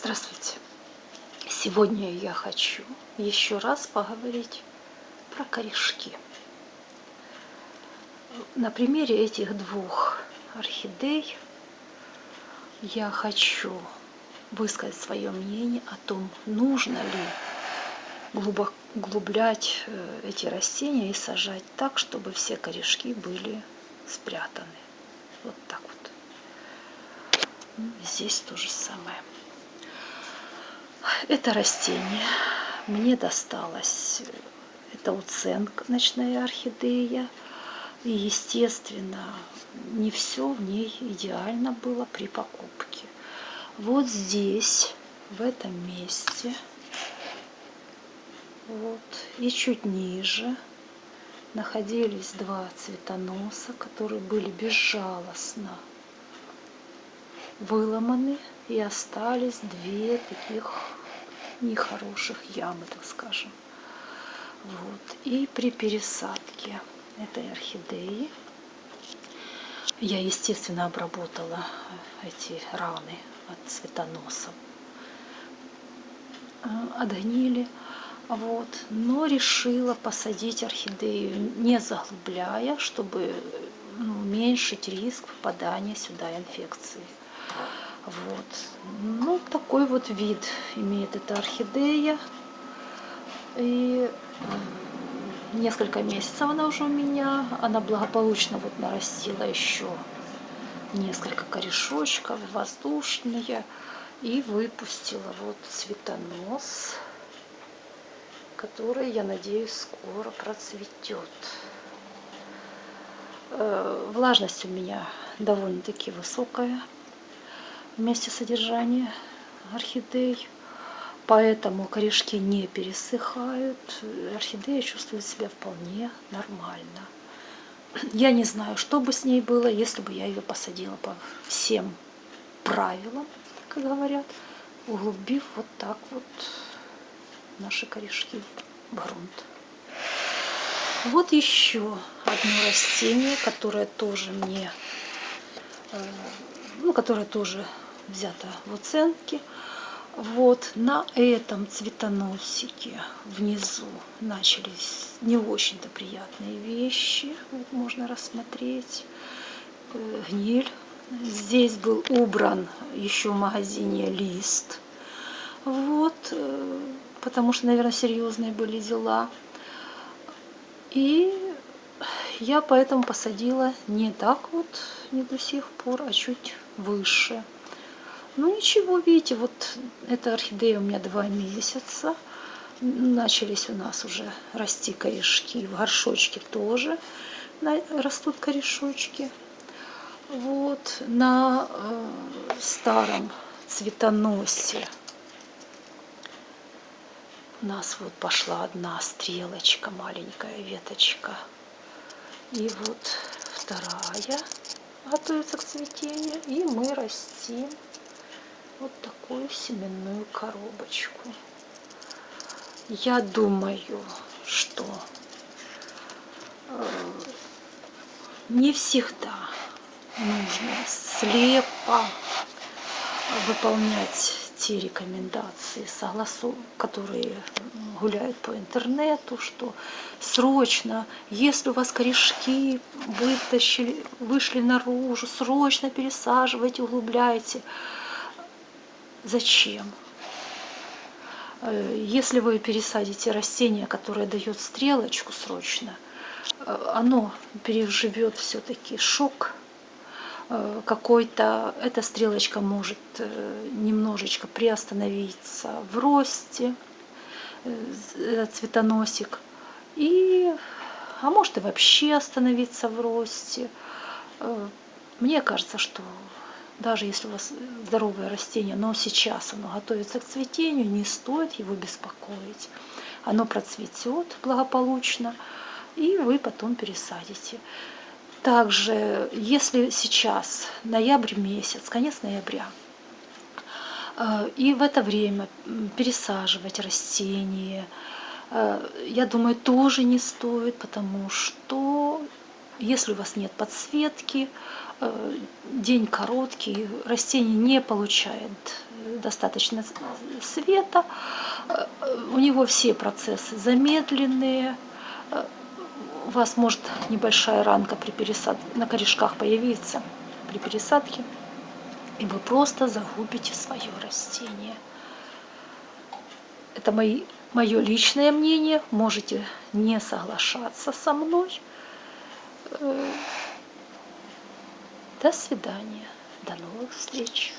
Здравствуйте! Сегодня я хочу еще раз поговорить про корешки. На примере этих двух орхидей я хочу высказать свое мнение о том, нужно ли углублять э, эти растения и сажать так, чтобы все корешки были спрятаны. Вот так вот. Здесь то же самое. Это растение мне досталось. Это уценка, ночная орхидея. И, естественно, не все в ней идеально было при покупке. Вот здесь, в этом месте, вот, и чуть ниже находились два цветоноса, которые были безжалостно выломаны и остались две таких нехороших ямы, так скажем. Вот. И при пересадке этой орхидеи я, естественно, обработала эти раны от цветоносов. Отгнили. Вот. Но решила посадить орхидею, не заглубляя, чтобы ну, уменьшить риск попадания сюда инфекции. Вот. Ну, такой вот вид имеет эта орхидея. И несколько месяцев она уже у меня. Она благополучно вот нарастила еще несколько корешочков, воздушные. И выпустила вот цветонос, который, я надеюсь, скоро процветет. Э, влажность у меня довольно-таки высокая вместе содержания орхидей. Поэтому корешки не пересыхают. Орхидея чувствует себя вполне нормально. Я не знаю, что бы с ней было, если бы я ее посадила по всем правилам, как говорят, углубив вот так вот наши корешки в грунт. Вот еще одно растение, которое тоже мне, э, ну, которое тоже взято в оценке. Вот на этом цветоносике внизу начались не очень-то приятные вещи. Вот можно рассмотреть. Э, гниль. Здесь был убран еще в магазине лист. Вот, э, потому что, наверное, серьезные были дела. И я поэтому посадила не так вот, не до сих пор, а чуть выше. Ну ничего, видите, вот эта орхидея у меня два месяца. Начались у нас уже расти корешки. В горшочке тоже растут корешочки. Вот на э, старом цветоносе у нас вот пошла одна стрелочка, маленькая веточка. И вот вторая готовится к цветению. И мы растим вот такую семенную коробочку. Я думаю, что э, не всегда нужно слепо выполнять те рекомендации, согласу, которые гуляют по интернету, что срочно, если у вас корешки вытащили, вышли наружу, срочно пересаживайте, углубляйте. Зачем? Э, если вы пересадите растение, которое дает стрелочку срочно, э, оно переживет все-таки шок э, какой-то, эта стрелочка может немножечко приостановиться в росте, цветоносик, и, а может и вообще остановиться в росте. Мне кажется, что даже если у вас здоровое растение, но сейчас оно готовится к цветению, не стоит его беспокоить. Оно процветет благополучно, и вы потом пересадите. Также, если сейчас ноябрь месяц, конец ноября, э, и в это время пересаживать растения, э, я думаю, тоже не стоит, потому что если у вас нет подсветки, э, день короткий, растение не получает достаточно света, э, у него все процессы замедленные, э, у вас может небольшая ранка при пересадке, на корешках появиться при пересадке, и вы просто загубите свое растение. Это мои, мое личное мнение, можете не соглашаться со мной. До свидания, до новых встреч.